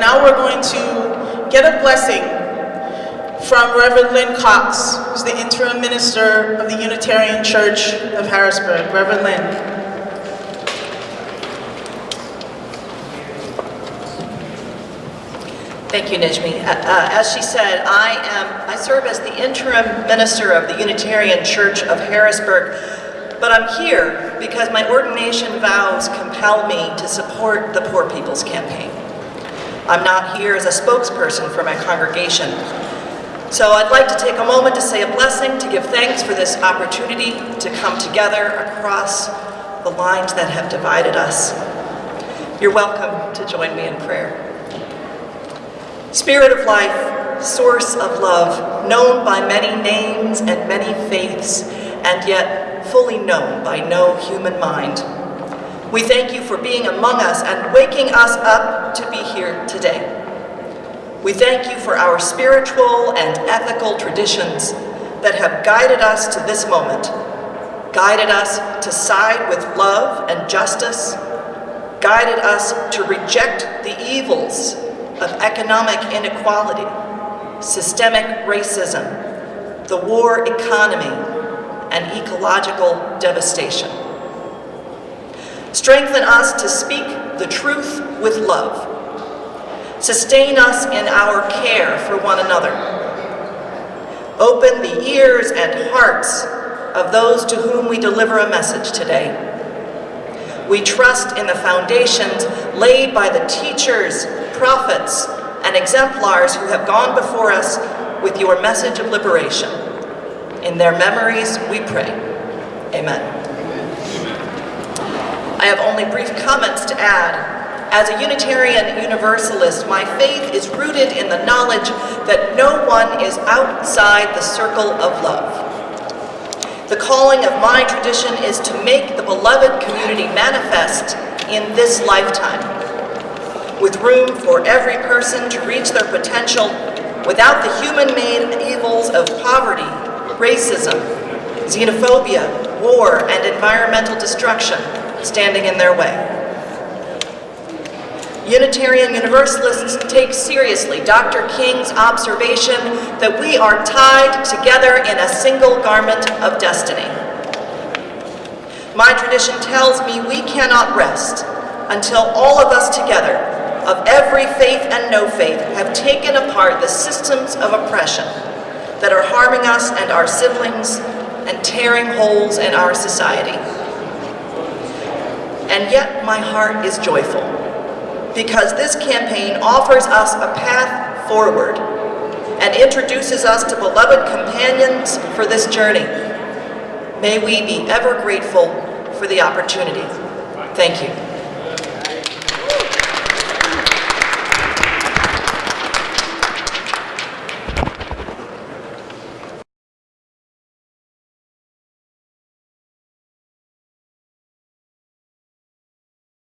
Now we're going to get a blessing from Reverend Lynn Cox, who's the interim minister of the Unitarian Church of Harrisburg. Reverend Lynn. Thank you, Nijmi. Uh, uh, as she said, I am I serve as the interim minister of the Unitarian Church of Harrisburg, but I'm here because my ordination vows compel me to support the Poor People's Campaign. I'm not here as a spokesperson for my congregation. So I'd like to take a moment to say a blessing, to give thanks for this opportunity to come together across the lines that have divided us. You're welcome to join me in prayer. Spirit of life, source of love, known by many names and many faiths, and yet fully known by no human mind. We thank you for being among us and waking us up to be here today. We thank you for our spiritual and ethical traditions that have guided us to this moment, guided us to side with love and justice, guided us to reject the evils of economic inequality, systemic racism, the war economy, and ecological devastation. Strengthen us to speak the truth with love. Sustain us in our care for one another. Open the ears and hearts of those to whom we deliver a message today. We trust in the foundations laid by the teachers, prophets, and exemplars who have gone before us with your message of liberation. In their memories, we pray. Amen. I have only brief comments to add. As a Unitarian Universalist, my faith is rooted in the knowledge that no one is outside the circle of love. The calling of my tradition is to make the beloved community manifest in this lifetime with room for every person to reach their potential without the human-made evils of poverty, racism, xenophobia, war, and environmental destruction standing in their way. Unitarian Universalists take seriously Dr. King's observation that we are tied together in a single garment of destiny. My tradition tells me we cannot rest until all of us together of every faith and no faith have taken apart the systems of oppression that are harming us and our siblings and tearing holes in our society. And yet my heart is joyful because this campaign offers us a path forward and introduces us to beloved companions for this journey. May we be ever grateful for the opportunity. Thank you.